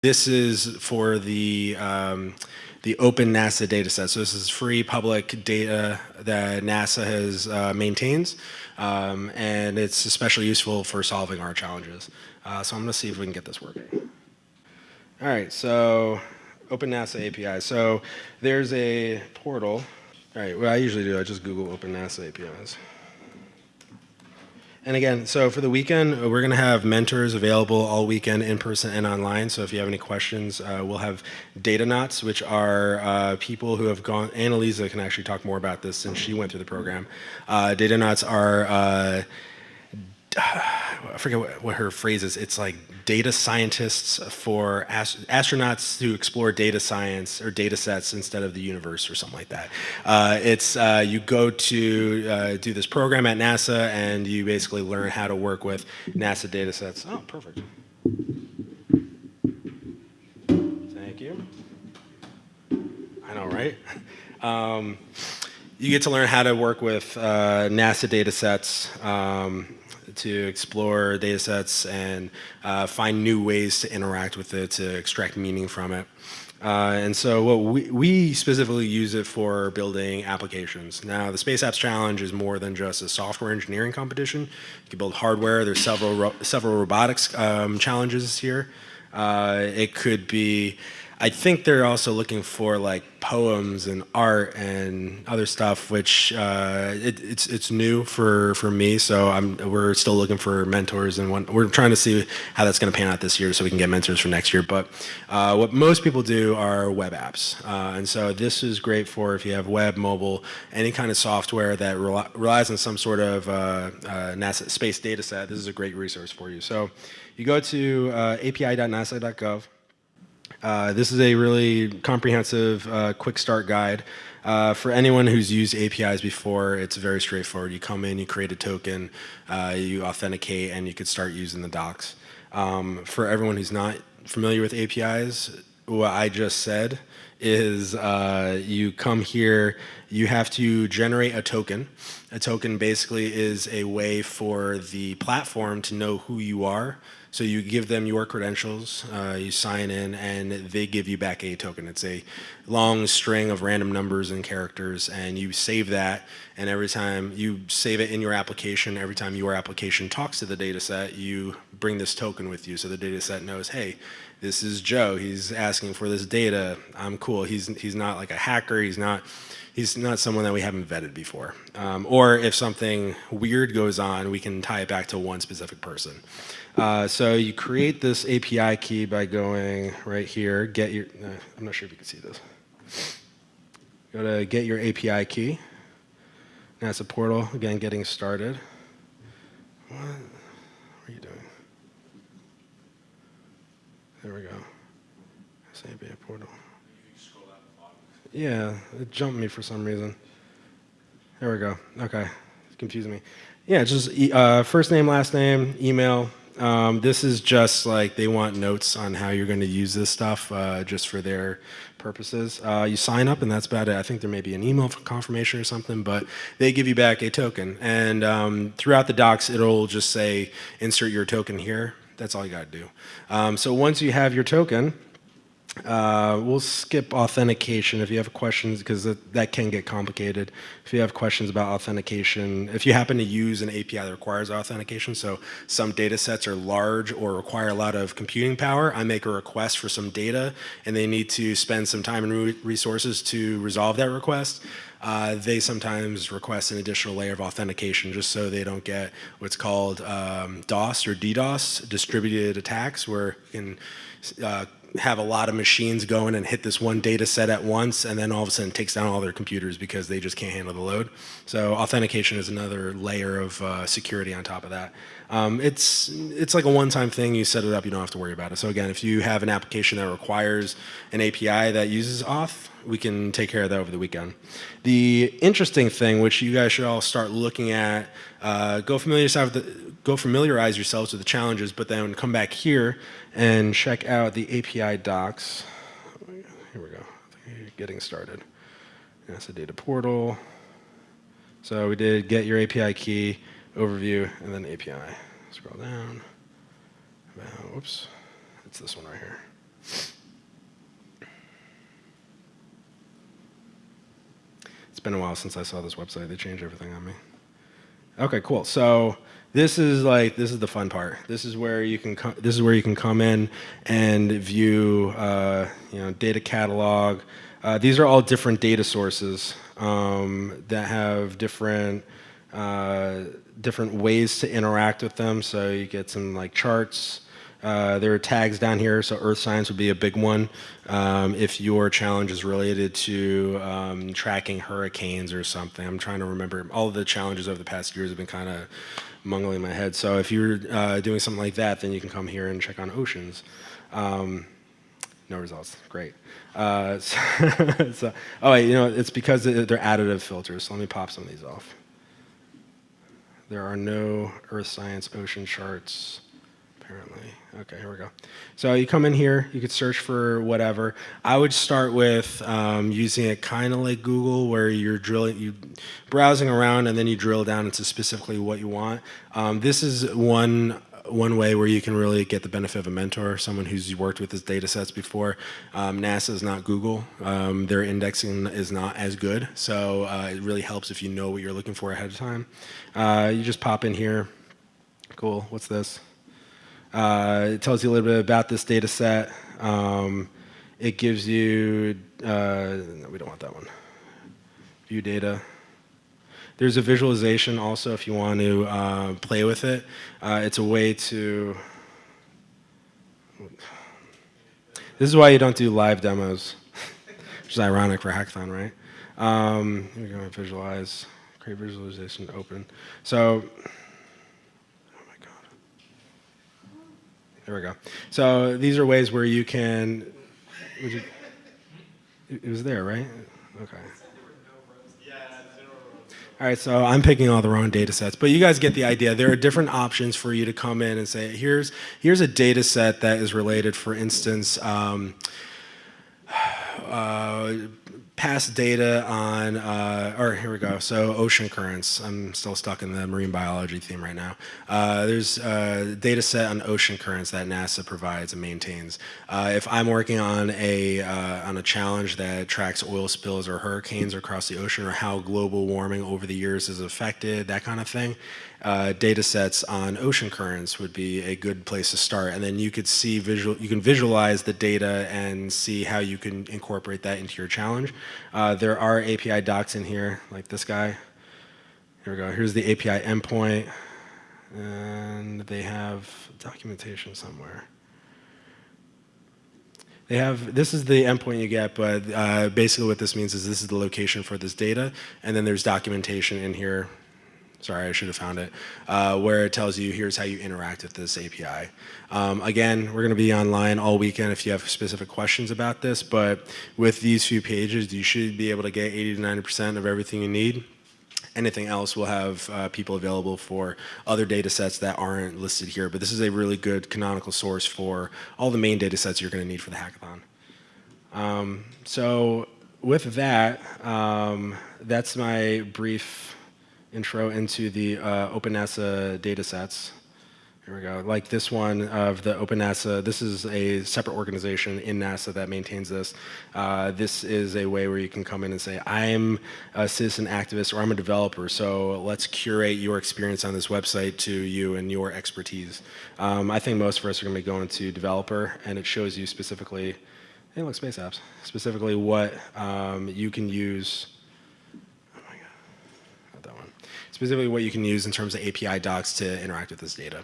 This is for the um, the open NASA data set. So this is free public data that NASA has uh, maintains, um, and it's especially useful for solving our challenges. Uh, so I'm going to see if we can get this working. All right, so Open NASA API. So there's a portal. All right, what I usually do, I just Google Open NASA APIs. And again, so for the weekend, we're going to have mentors available all weekend in person and online. So if you have any questions, uh, we'll have Datanauts, which are uh, people who have gone, Annalisa can actually talk more about this since she went through the program. Uh, Datanauts are uh, I forget what, what, her phrase is. It's like data scientists for ast astronauts who explore data science or data sets instead of the universe or something like that. Uh, it's uh, you go to uh, do this program at NASA and you basically learn how to work with NASA data sets. Oh, perfect. Thank you. I know, right? Um, you get to learn how to work with uh, NASA data sets. Um, to explore data sets and uh, find new ways to interact with it, to extract meaning from it. Uh, and so what we, we specifically use it for building applications. Now the Space Apps Challenge is more than just a software engineering competition. You can build hardware. There's several, several robotics um, challenges here. Uh, it could be I think they're also looking for like poems and art and other stuff, which uh, it, it's it's new for for me. So I'm we're still looking for mentors and one, we're trying to see how that's going to pan out this year, so we can get mentors for next year. But uh, what most people do are web apps, uh, and so this is great for if you have web, mobile, any kind of software that relies on some sort of uh, uh, NASA space data set. This is a great resource for you. So you go to uh, api.nasa.gov. Uh, this is a really comprehensive uh, quick start guide. Uh, for anyone who's used APIs before, it's very straightforward. You come in, you create a token, uh, you authenticate, and you could start using the docs. Um, for everyone who's not familiar with APIs, what I just said is uh, you come here, you have to generate a token. A token basically is a way for the platform to know who you are so you give them your credentials, uh, you sign in, and they give you back a token. It's a long string of random numbers and characters, and you save that, and every time you save it in your application, every time your application talks to the data set, you bring this token with you. So the data set knows, hey, this is Joe, he's asking for this data, I'm cool. He's, he's not like a hacker, he's not he's not someone that we haven't vetted before. Um, or if something weird goes on, we can tie it back to one specific person. Uh, so you create this API key by going right here, get your, uh, I'm not sure if you can see this. Go to get your API key. Now it's a portal, again, getting started. What, what are you doing? There we go. API portal. Yeah, it jumped me for some reason. There we go. Okay, it's confusing me. Yeah, just uh, first name, last name, email. Um, this is just like they want notes on how you're going to use this stuff uh, just for their purposes. Uh, you sign up and that's about it. I think there may be an email confirmation or something, but they give you back a token. And um, throughout the docs, it'll just say insert your token here. That's all you got to do. Um, so once you have your token, uh, we'll skip authentication if you have questions because that, that, can get complicated. If you have questions about authentication, if you happen to use an API that requires authentication, so some data sets are large or require a lot of computing power, I make a request for some data and they need to spend some time and re resources to resolve that request. Uh, they sometimes request an additional layer of authentication just so they don't get what's called um, DOS or DDoS, distributed attacks, where you can uh, have a lot of machines going and hit this one data set at once and then all of a sudden takes down all their computers because they just can't handle the load. So authentication is another layer of uh, security on top of that. Um, it's, it's like a one-time thing, you set it up, you don't have to worry about it. So again, if you have an application that requires an API that uses auth, we can take care of that over the weekend. The interesting thing, which you guys should all start looking at, uh, go familiarize yourself with the, go familiarize yourselves with the challenges, but then come back here and check out the API docs. Here we go, getting started. That's a data portal. So we did get your API key, overview, and then API. Scroll down. Whoops, it's this one right here. It's been a while since I saw this website. They changed everything on me. Okay, cool. So this is like this is the fun part. This is where you can co- this is where you can come in and view uh, you know data catalog. Uh, these are all different data sources um, that have different uh, different ways to interact with them. So you get some like charts. Uh, there are tags down here, so earth science would be a big one. Um, if your challenge is related to um, tracking hurricanes or something, I'm trying to remember. All the challenges over the past years have been kind of mungling in my head. So if you're uh, doing something like that, then you can come here and check on oceans. Um, no results. Great. Uh, so, so, oh, wait, you know, it's because they're additive filters. So let me pop some of these off. There are no Earth Science ocean charts apparently. Okay, here we go. So you come in here, you could search for whatever. I would start with um, using it kind of like Google, where you're drilling, you browsing around, and then you drill down into specifically what you want. Um, this is one one way where you can really get the benefit of a mentor, someone who's worked with his data sets before. Um, NASA is not Google. Um, their indexing is not as good, so uh, it really helps if you know what you're looking for ahead of time. Uh, you just pop in here. Cool, what's this? Uh, it tells you a little bit about this data set. Um, it gives you, uh, no, we don't want that one. View data. There's a visualization also if you want to uh, play with it. Uh, it's a way to, this is why you don't do live demos, which is ironic for hackathon, right? Um, here we go, visualize, create visualization, open. So There we go. So these are ways where you can. You, it was there, right? Okay. All right, so I'm picking all the wrong data sets, but you guys get the idea. There are different options for you to come in and say, here's, here's a data set that is related, for instance, um, uh, past data on, uh, or here we go, so ocean currents. I'm still stuck in the marine biology theme right now. Uh, there's a data set on ocean currents that NASA provides and maintains. Uh, if I'm working on a, uh, on a challenge that tracks oil spills or hurricanes across the ocean or how global warming over the years has affected, that kind of thing, uh, data sets on ocean currents would be a good place to start. And then you could see visual, you can visualize the data and see how you can incorporate that into your challenge. Uh, there are API docs in here, like this guy. Here we go. Here's the API endpoint, and they have documentation somewhere. They have, this is the endpoint you get, but uh, basically what this means is this is the location for this data, and then there's documentation in here sorry, I should have found it, uh, where it tells you here's how you interact with this API. Um, again, we're going to be online all weekend if you have specific questions about this, but with these few pages, you should be able to get 80 to 90% of everything you need. Anything else we'll have uh, people available for other data sets that aren't listed here, but this is a really good canonical source for all the main data sets you're going to need for the hackathon. Um, so with that, um, that's my brief intro into the uh, OpenNASA data sets. Here we go. Like this one of the OpenNASA, this is a separate organization in NASA that maintains this. Uh, this is a way where you can come in and say, I'm a citizen activist or I'm a developer, so let's curate your experience on this website to you and your expertise. Um, I think most of us are going to be going to developer, and it shows you specifically, hey, look, space apps, specifically what um, you can use specifically what you can use in terms of API docs to interact with this data.